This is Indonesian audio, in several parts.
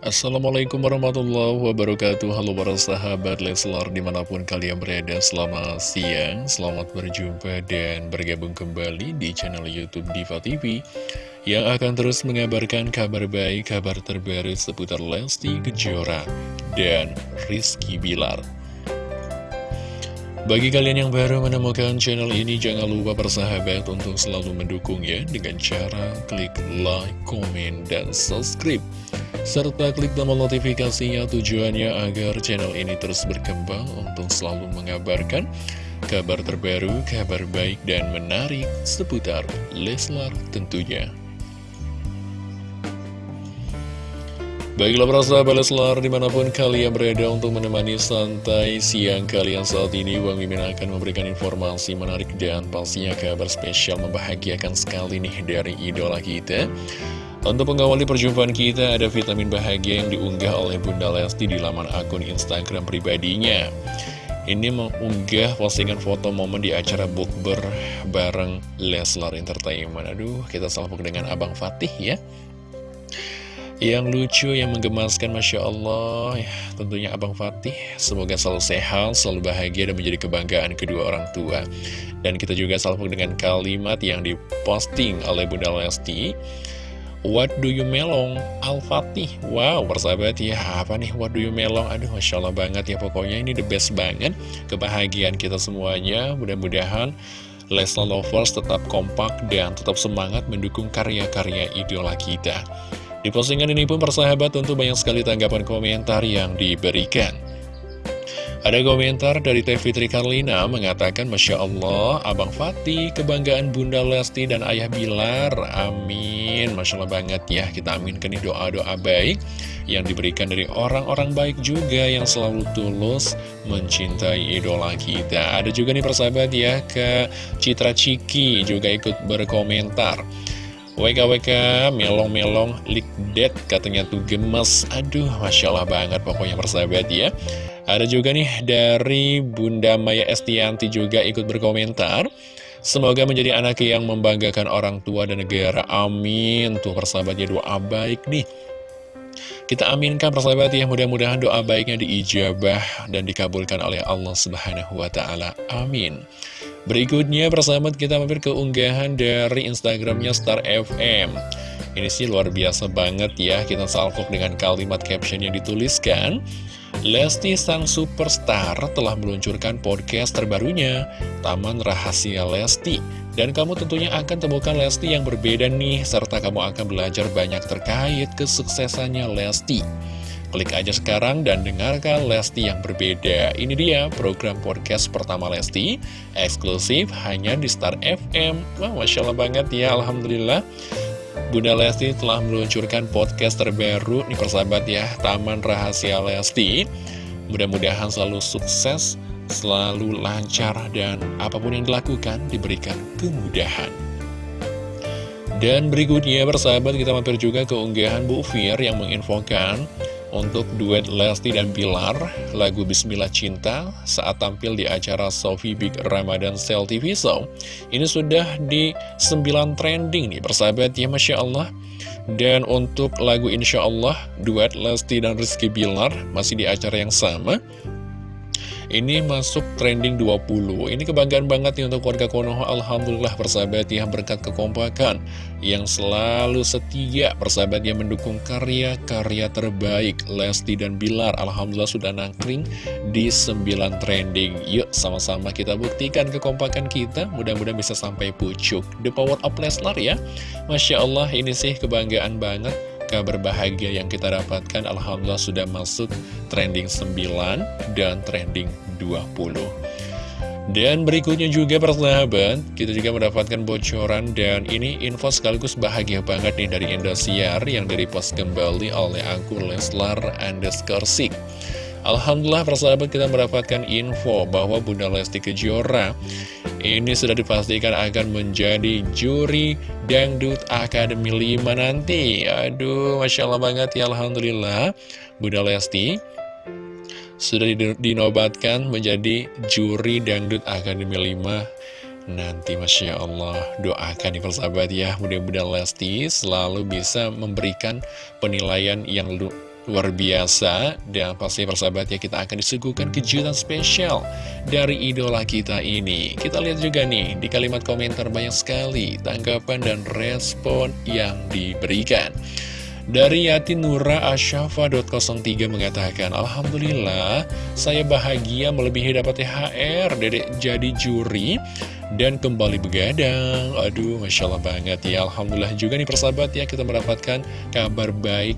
Assalamualaikum warahmatullahi wabarakatuh. Halo para sahabat Leslar di mana pun kalian berada Selamat siang, selamat berjumpa dan bergabung kembali di channel Youtube Diva TV Yang akan terus mengabarkan kabar baik, kabar terbaru seputar Lesti Kejora dan Rizky Bilar. Bagi kalian yang baru menemukan channel ini, jangan lupa bersahabat untuk selalu mendukungnya dengan cara klik like, komen, dan subscribe serta klik tombol notifikasinya tujuannya agar channel ini terus berkembang untuk selalu mengabarkan kabar terbaru, kabar baik dan menarik seputar Leslar tentunya. Baiklah para sahabat Leslar di mana pun kalian berada untuk menemani santai siang kalian saat ini Bang Mimin akan memberikan informasi menarik dan pastinya kabar spesial membahagiakan sekali nih dari idola kita untuk mengawali perjumpaan kita, ada vitamin bahagia yang diunggah oleh Bunda Lesti di laman akun Instagram pribadinya. Ini mengunggah postingan foto momen di acara bukber bareng Leslar Entertainment. Aduh, kita salpuk dengan Abang Fatih ya. Yang lucu, yang menggemaskan, Masya Allah ya, Tentunya Abang Fatih Semoga selalu sehat, selalu bahagia dan menjadi kebanggaan kedua orang tua Dan kita juga salpuk dengan kalimat yang diposting oleh Bunda Lesti What do you melong? Al-Fatih Wow, persahabat ya, apa nih What do you melong? Aduh, Masya Allah banget ya Pokoknya ini the best banget Kebahagiaan kita semuanya Mudah-mudahan Leslie Lovers tetap kompak dan tetap semangat mendukung karya-karya idola kita Di postingan ini pun persahabat tentu banyak sekali tanggapan komentar yang diberikan ada komentar dari Teh Fitri Karlina mengatakan Masya Allah, Abang Fatih, kebanggaan Bunda Lesti dan Ayah Bilar. Amin. Masya Allah banget ya, kita aminkan doa-doa baik yang diberikan dari orang-orang baik juga yang selalu tulus mencintai idola kita. Ada juga nih persahabat ya, ke Citra Ciki juga ikut berkomentar. WKWK melong-melong likdet katanya tuh gemes Aduh Masya Allah banget pokoknya persahabat ya ada juga nih dari Bunda Maya Estianti juga ikut berkomentar. Semoga menjadi anak yang membanggakan orang tua dan negara. Amin. Tuh persahabatnya doa baik nih. Kita aminkan persahabat ya, mudah-mudahan doa baiknya diijabah dan dikabulkan oleh Allah Subhanahu wa taala. Amin. Berikutnya persahabat kita mampir ke unggahan dari Instagramnya Star FM. Ini sih luar biasa banget ya, kita salvok dengan kalimat caption yang dituliskan. Lesti Sang Superstar telah meluncurkan podcast terbarunya, Taman Rahasia Lesti. Dan kamu tentunya akan temukan Lesti yang berbeda nih, serta kamu akan belajar banyak terkait kesuksesannya Lesti. Klik aja sekarang dan dengarkan Lesti yang berbeda. Ini dia program podcast pertama Lesti, eksklusif hanya di Star FM. Wah, Masya Allah banget ya, Alhamdulillah. Bunda Lesti telah meluncurkan podcast terbaru nih persahabat ya Taman Rahasia Lesti Mudah-mudahan selalu sukses, selalu lancar dan apa pun yang dilakukan diberikan kemudahan Dan berikutnya persahabat kita mampir juga ke unggahan Bu Fir yang menginfokan untuk duet Lesti dan Bilar, lagu Bismillah Cinta saat tampil di acara Sofi Big Ramadan Sale TV Show. Ini sudah di 9 trending nih, persahabat ya Masya Allah. Dan untuk lagu Insya Allah, duet Lesti dan Rizky Bilar masih di acara yang sama. Ini masuk trending 20 Ini kebanggaan banget nih untuk warga Konoha. Alhamdulillah persahabat yang berkat kekompakan Yang selalu setia persahabat yang mendukung karya-karya terbaik Lesti dan Bilar. Alhamdulillah sudah nangkring di 9 trending. Yuk sama-sama kita buktikan kekompakan kita. Mudah-mudahan bisa sampai pucuk. The power of Leslar ya. Masya Allah ini sih kebanggaan banget kabar bahagia yang kita dapatkan Alhamdulillah sudah masuk trending 9 dan trending 20 dan berikutnya juga persahabat, kita juga mendapatkan bocoran dan ini info sekaligus bahagia banget nih dari Indosiar yang direpost kembali oleh akun Leslar underscore Sik. Alhamdulillah persahabat kita mendapatkan info bahwa Bunda Lesti Kejora ini sudah dipastikan akan menjadi juri Dangdut Akademi 5 nanti. Aduh, Masya Allah banget ya Alhamdulillah. Bunda Lesti sudah dinobatkan menjadi juri Dangdut Akademi 5 Nanti Masya Allah. Doakan nih persahabat ya Mudah-mudahan Lesti selalu bisa memberikan penilaian yang luar biasa dan pasti persahabat ya kita akan disuguhkan kejutan spesial dari idola kita ini. Kita lihat juga nih di kalimat komentar banyak sekali tanggapan dan respon yang diberikan. Dari Yati Nura Asyafa.03 mengatakan Alhamdulillah saya bahagia melebihi dapat THR Dedek jadi juri dan kembali begadang. Aduh Masya Allah banget ya. Alhamdulillah juga nih persahabat ya kita mendapatkan kabar baik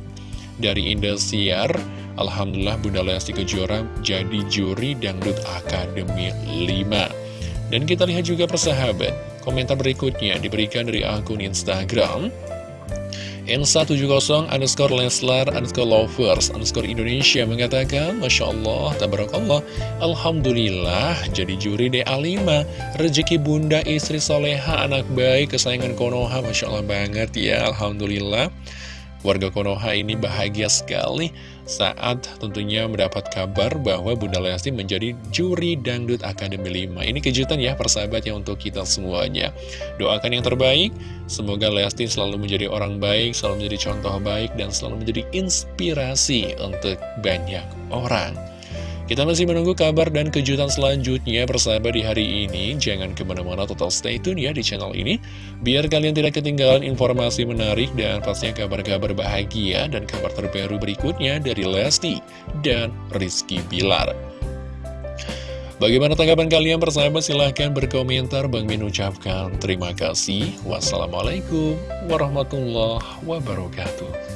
dari Indosiar. Alhamdulillah Bunda Lesti Kejora jadi juri Dangdut Akademi 5 Dan kita lihat juga persahabat Komentar berikutnya diberikan dari akun Instagram. N170 underscore Leslar underscore lovers underscore Indonesia mengatakan Masya Allah, tabarakallah Alhamdulillah jadi juri DA5 Rezeki bunda istri soleha anak baik kesayangan Konoha Masya Allah banget ya Alhamdulillah Warga Konoha ini bahagia sekali saat tentunya mendapat kabar bahwa Bunda Lesti menjadi juri Dangdut Akademi 5. Ini kejutan ya persahabat ya untuk kita semuanya. Doakan yang terbaik, semoga Lesti selalu menjadi orang baik, selalu menjadi contoh baik, dan selalu menjadi inspirasi untuk banyak orang. Kita masih menunggu kabar dan kejutan selanjutnya persahabat di hari ini. Jangan ke mana-mana total stay tune ya di channel ini. Biar kalian tidak ketinggalan informasi menarik dan pastinya kabar-kabar bahagia dan kabar terbaru berikutnya dari Lesti dan Rizky Bilar. Bagaimana tanggapan kalian persahabat? Silahkan berkomentar. Bang Min ucapkan terima kasih. Wassalamualaikum warahmatullahi wabarakatuh.